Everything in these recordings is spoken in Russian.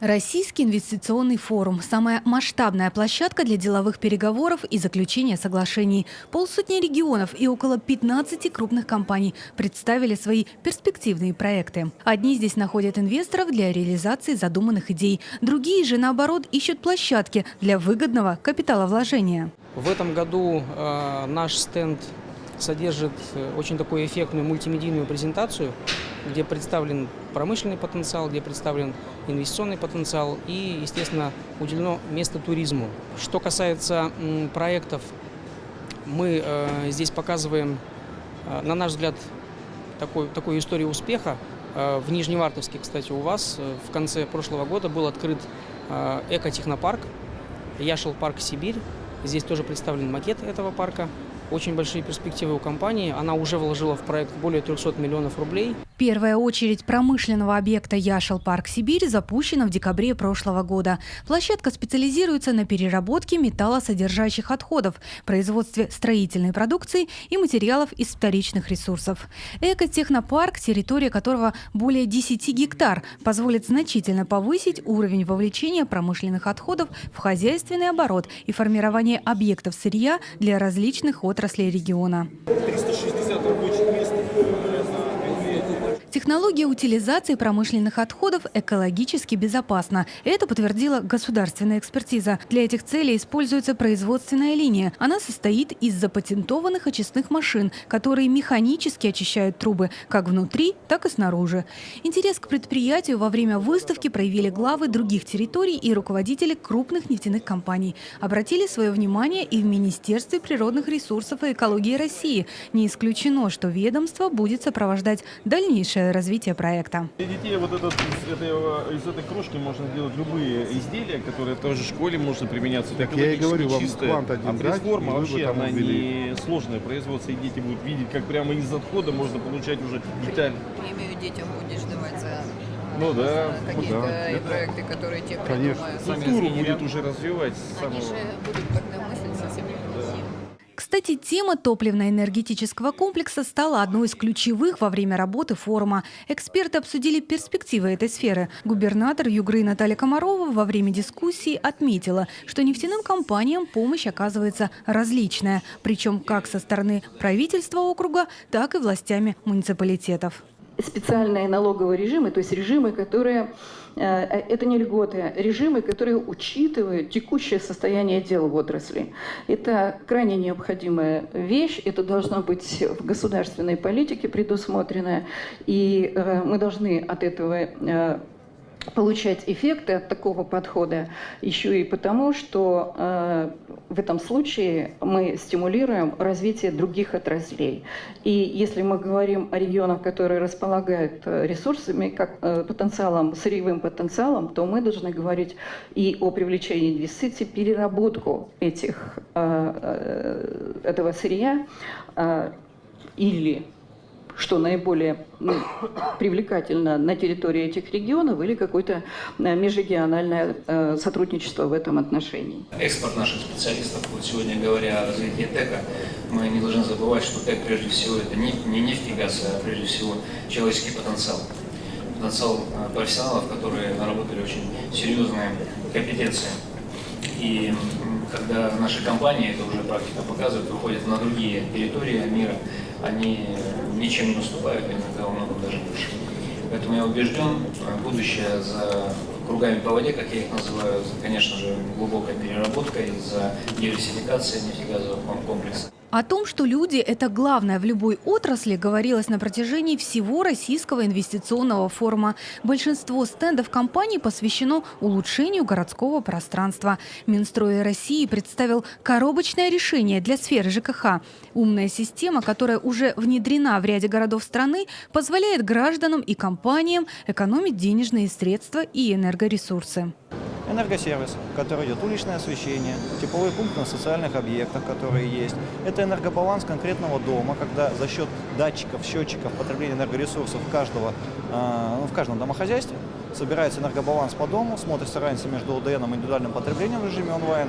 Российский инвестиционный форум – самая масштабная площадка для деловых переговоров и заключения соглашений. Полсотни регионов и около 15 крупных компаний представили свои перспективные проекты. Одни здесь находят инвесторов для реализации задуманных идей, другие же, наоборот, ищут площадки для выгодного капиталовложения. В этом году э, наш стенд содержит э, очень такую эффектную мультимедийную презентацию, где представлен промышленный потенциал, где представлен инвестиционный потенциал и, естественно, уделено место туризму. Что касается проектов, мы э, здесь показываем, э, на наш взгляд, такой, такую историю успеха. В Нижневартовске, кстати, у вас в конце прошлого года был открыт экотехнопарк, Яшел парк Сибирь. Здесь тоже представлен макет этого парка очень большие перспективы у компании. Она уже вложила в проект более 300 миллионов рублей. Первая очередь промышленного объекта Яшел Парк Сибирь запущена в декабре прошлого года. Площадка специализируется на переработке металлосодержащих отходов, производстве строительной продукции и материалов из вторичных ресурсов. Экотехнопарк, территория которого более 10 гектар, позволит значительно повысить уровень вовлечения промышленных отходов в хозяйственный оборот и формирование объектов сырья для различных отраслей региона. 360 рабочих мест Технология утилизации промышленных отходов экологически безопасна. Это подтвердила государственная экспертиза. Для этих целей используется производственная линия. Она состоит из запатентованных очистных машин, которые механически очищают трубы как внутри, так и снаружи. Интерес к предприятию во время выставки проявили главы других территорий и руководители крупных нефтяных компаний. Обратили свое внимание и в Министерстве природных ресурсов и экологии России. Не исключено, что ведомство будет сопровождать дальнейшее дальнейшее развитие проекта. Для детей вот этот, из, этого, из этой крошки можно делать любые изделия, которые тоже в школе можно применяться. Так я и говорю, вам квант один А пресс-форма вообще она не сложная производство, и дети будут видеть, как прямо из отхода можно получать уже деталь. Премию детям будешь давать за ну да, какие-то ну, да. проекты, которые тебе Конечно. Культуру будет уже развивать. Они самого... же будут совсем кстати, тема топливно-энергетического комплекса стала одной из ключевых во время работы форума. Эксперты обсудили перспективы этой сферы. Губернатор Югры Наталья Комарова во время дискуссии отметила, что нефтяным компаниям помощь оказывается различная, причем как со стороны правительства округа, так и властями муниципалитетов специальные налоговые режимы, то есть режимы, которые, э, это не льготы, а режимы, которые учитывают текущее состояние дел в отрасли. Это крайне необходимая вещь, это должно быть в государственной политике предусмотрено, и э, мы должны от этого э, получать эффекты от такого подхода еще и потому, что э, в этом случае мы стимулируем развитие других отраслей. И если мы говорим о регионах, которые располагают э, ресурсами, как э, потенциалом, сырьевым потенциалом, то мы должны говорить и о привлечении инвестиций, переработку этих, э, э, этого сырья э, или что наиболее ну, привлекательно на территории этих регионов или какое-то э, межрегиональное э, сотрудничество в этом отношении. Экспорт наших специалистов, вот сегодня говоря о развитии ТЭКа, мы не должны забывать, что ТЭК прежде всего это не, не нефть и газ, а прежде всего человеческий потенциал. Потенциал э, профессионалов, которые наработали очень серьезные компетенции. И когда наши компании, это уже практика показывает, выходят на другие территории мира, они ничем не уступают, иногда во многом даже больше. Поэтому я убежден, будущее за кругами по воде, как я их называю, конечно же, глубокая переработка из-за диверсификации нефтегазового комплекса. О том, что люди – это главное в любой отрасли, говорилось на протяжении всего российского инвестиционного форума. Большинство стендов компании посвящено улучшению городского пространства. Минстрой России представил коробочное решение для сферы ЖКХ. Умная система, которая уже внедрена в ряде городов страны, позволяет гражданам и компаниям экономить денежные средства и энергоресурсы энергосервис, который идет уличное освещение, тепловой пункт на социальных объектах, которые есть. Это энергобаланс конкретного дома, когда за счет датчиков, счетчиков потребления энергоресурсов каждого, э, в каждом домохозяйстве собирается энергобаланс по дому, смотрится разница между ОДН и индивидуальным потреблением в режиме онлайн,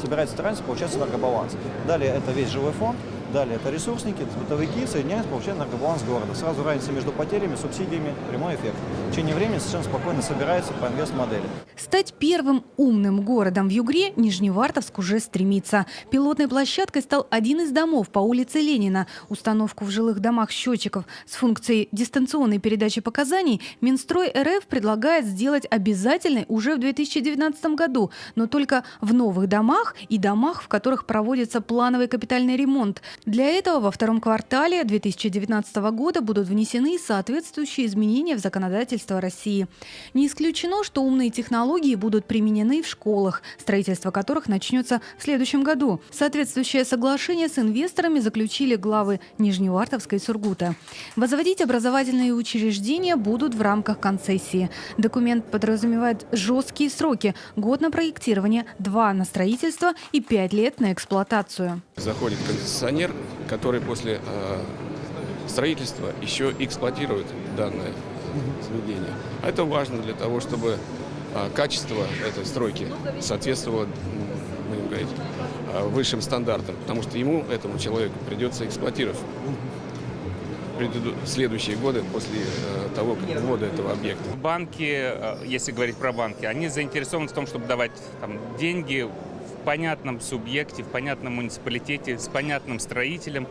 собирается разница, получается энергобаланс. Далее это весь жилой фонд, Далее это ресурсники, бытовики, соединяются, получают энергобаланс города. Сразу разница между потерями, субсидиями, прямой эффект. Течение времени совершенно спокойно собирается по инвест-модели. Стать первым умным городом в Югре Нижневартовск уже стремится. Пилотной площадкой стал один из домов по улице Ленина. Установку в жилых домах счетчиков с функцией дистанционной передачи показаний Минстрой РФ предлагает сделать обязательной уже в 2019 году, но только в новых домах и домах, в которых проводится плановый капитальный ремонт. Для этого во втором квартале 2019 года будут внесены соответствующие изменения в законодательство России. Не исключено, что умные технологии будут применены в школах, строительство которых начнется в следующем году. Соответствующее соглашение с инвесторами заключили главы Нижневартовска и Сургута. Возводить образовательные учреждения будут в рамках концессии. Документ подразумевает жесткие сроки – год на проектирование, два на строительство и пять лет на эксплуатацию. Заходит концессионер, который после э, строительства еще эксплуатирует данное заведение. А это важно для того, чтобы э, качество этой стройки соответствовало, будем говорить, э, высшим стандартам, потому что ему, этому человеку, придется эксплуатировать следующие годы после э, того, как ввода этого объекта. Банки, э, если говорить про банки, они заинтересованы в том, чтобы давать там, деньги в понятном субъекте, в понятном муниципалитете, с понятным строителем.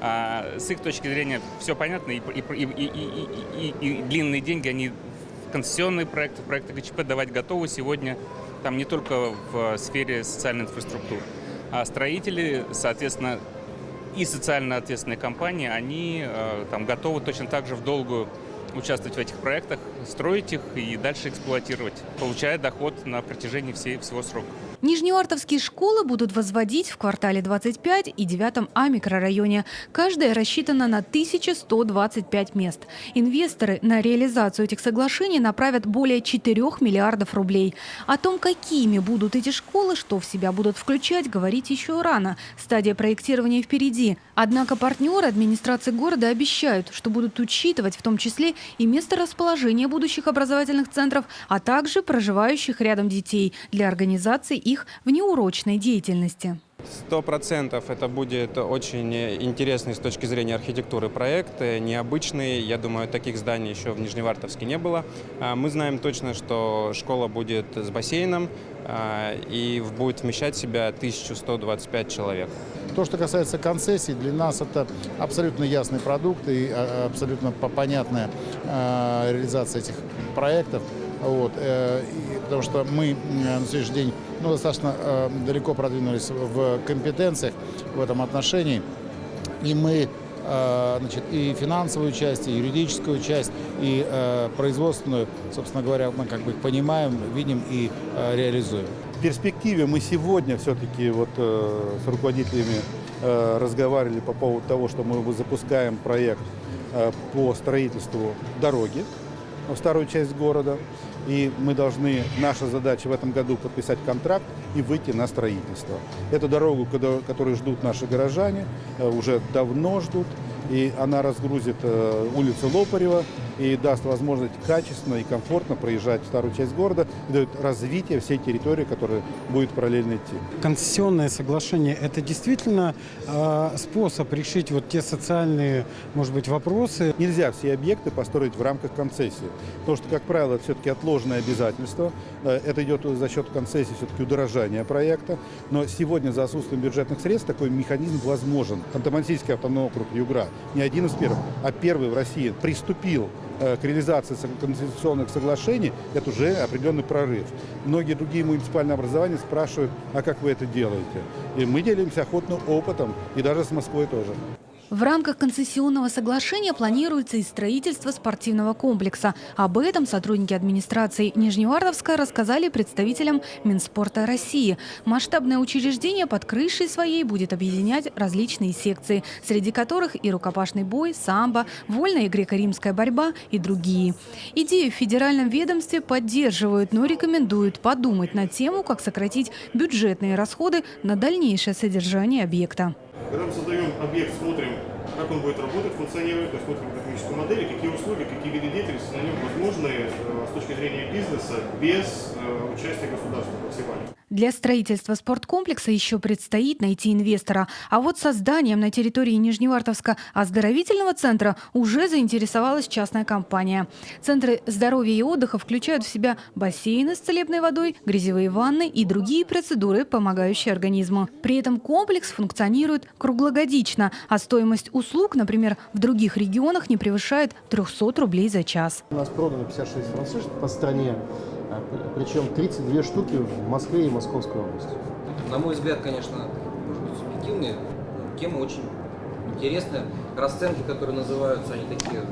А с их точки зрения все понятно, и, и, и, и, и, и длинные деньги, они концессионные проекты, проекты ГЧП давать готовы сегодня, там не только в сфере социальной инфраструктуры. А строители, соответственно, и социально ответственные компании, они э, там готовы точно так же в долгую участвовать в этих проектах, строить их и дальше эксплуатировать, получая доход на протяжении всей, всего срока. Нижневартовские школы будут возводить в квартале 25 и 9 А микрорайоне. Каждая рассчитана на 1125 мест. Инвесторы на реализацию этих соглашений направят более 4 миллиардов рублей. О том, какими будут эти школы, что в себя будут включать, говорить еще рано. Стадия проектирования впереди. Однако партнеры администрации города обещают, что будут учитывать в том числе и место расположения будущих образовательных центров, а также проживающих рядом детей для организации их в неурочной деятельности. Сто процентов это будет очень интересный с точки зрения архитектуры проект, необычный. Я думаю, таких зданий еще в Нижневартовске не было. А, мы знаем точно, что школа будет с бассейном а, и будет вмещать в себя 1125 человек. То, что касается концессий, для нас это абсолютно ясный продукт и а, абсолютно понятная реализация этих проектов. Вот, э, потому что мы на сегодняшний день ну, достаточно э, далеко продвинулись в компетенциях в этом отношении. И мы э, значит, и финансовую часть, и юридическую часть, и э, производственную, собственно говоря, мы как бы понимаем, видим и э, реализуем. В перспективе мы сегодня все-таки вот э, с руководителями э, разговаривали по поводу того, что мы запускаем проект э, по строительству дороги в старую часть города. И мы должны, наша задача в этом году подписать контракт и выйти на строительство. Эту дорогу, которую ждут наши горожане, э, уже давно ждут и она разгрузит э, улицу Лопарева и даст возможность качественно и комфортно проезжать в старую часть города и дает развитие всей территории, которая будет параллельно идти. Концессионное соглашение – это действительно э, способ решить вот те социальные, может быть, вопросы? Нельзя все объекты построить в рамках концессии, потому что, как правило, это все-таки отложенное обязательство. Э, это идет за счет концессии все-таки удорожания проекта. Но сегодня за отсутствием бюджетных средств такой механизм возможен. Ханты-Мансийский автономный округ Югра не один из первых, а первый в России приступил к реализации конституционных соглашений, это уже определенный прорыв. Многие другие муниципальные образования спрашивают, а как вы это делаете? И мы делимся охотным опытом, и даже с Москвой тоже. В рамках концессионного соглашения планируется и строительство спортивного комплекса. Об этом сотрудники администрации Нижневартовска рассказали представителям Минспорта России. Масштабное учреждение под крышей своей будет объединять различные секции, среди которых и рукопашный бой, самбо, вольная и греко-римская борьба и другие. Идею в федеральном ведомстве поддерживают, но рекомендуют подумать на тему, как сократить бюджетные расходы на дальнейшее содержание объекта. Когда мы создаем объект, смотрим как он будет работать, функционировать, то есть модель, какие услуги, какие виды деятельности на нем возможны э, с точки зрения бизнеса без э, участия государства максимально. Для строительства спорткомплекса еще предстоит найти инвестора. А вот созданием на территории Нижневартовска оздоровительного центра уже заинтересовалась частная компания. Центры здоровья и отдыха включают в себя бассейны с целебной водой, грязевые ванны и другие процедуры, помогающие организму. При этом комплекс функционирует круглогодично, а стоимость услуг, например, в других регионах не превышает 300 рублей за час. У нас продано 56 франшиз по стране, а, причем 32 штуки в Москве и Московской области. На мой взгляд, конечно, может быть, субъективные, тема очень интересная. Расценки, которые называются, они такие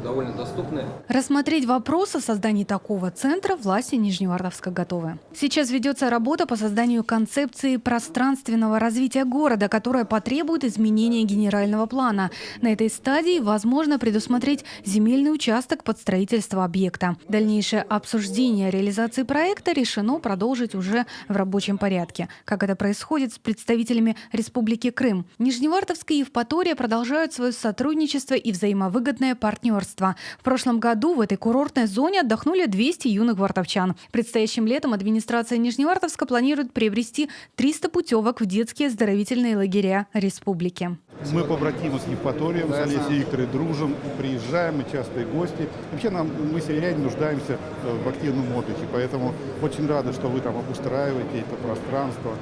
довольно доступны. Рассмотреть вопрос о создании такого центра власти Нижневартовска готовы. Сейчас ведется работа по созданию концепции пространственного развития города, которая потребует изменения генерального плана. На этой стадии возможно предусмотреть земельный участок под строительство объекта. Дальнейшее обсуждение реализации проекта решено продолжить уже в рабочем порядке, как это происходит с представителями Республики Крым. Нижневартовская и Евпатория продолжают свое сотрудничество и взаимовыгодное партнерство партнерства. В прошлом году в этой курортной зоне отдохнули 200 юных вартовчан. Предстоящим летом администрация Нижневартовска планирует приобрести 300 путевок в детские оздоровительные лагеря республики. Мы побратимы с Евпаторием, с Олесей Викторовной дружим, приезжаем, мы частые гости. Вообще нам, мы, северяне, нуждаемся э, в активном отдыхе, поэтому очень рады, что вы там обустраиваете это пространство.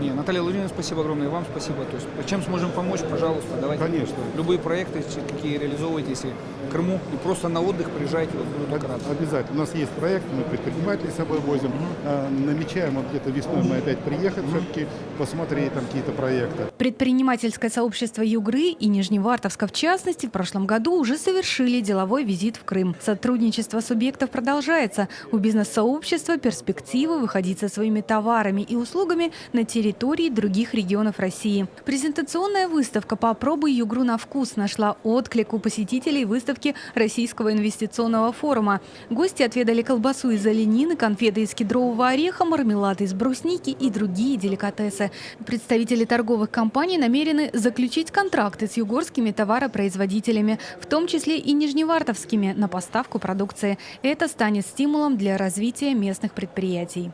Не, Наталья Владимировна, спасибо огромное, вам спасибо. То есть, чем сможем помочь, пожалуйста, давайте. Конечно. Любые проекты, какие реализовываете, если Крыму, и просто на отдых приезжайте, вот буду только рад. Обязательно. У нас есть проект, мы предпринимателей с собой возим. Угу. намечаем вот где-то весной мы опять приехать угу. все-таки, посмотреть там какие-то проекты. Предпринимательское сообщество Югры и Нижневартовска в частности в прошлом году уже совершили деловой визит в Крым. Сотрудничество субъектов продолжается. У бизнес-сообщества перспективы выходить со своими товарами и услугами на территории других регионов России. Презентационная выставка «Попробуй югру на вкус» нашла отклик у посетителей выставки Российского инвестиционного форума. Гости отведали колбасу из оленины, конфеты из кедрового ореха, мармелад из брусники и другие деликатесы. Представители торговых компаний намерены заключить контракты с югорскими товаропроизводителями, в том числе и нижневартовскими, на поставку продукции. Это станет стимулом для развития местных предприятий.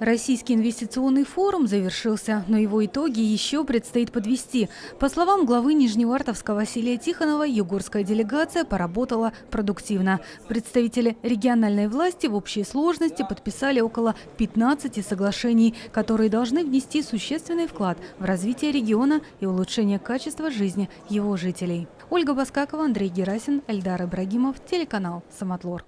Российский инвестиционный форум завершился, но его итоги еще предстоит подвести. По словам главы Нижневартовска Василия Тихонова, югорская делегация поработала продуктивно. Представители региональной власти в общей сложности подписали около 15 соглашений, которые должны внести существенный вклад в развитие региона и улучшение качества жизни его жителей. Ольга Баскакова, Андрей Герасин, Эльдар Ибрагимов, телеканал «Самотлор».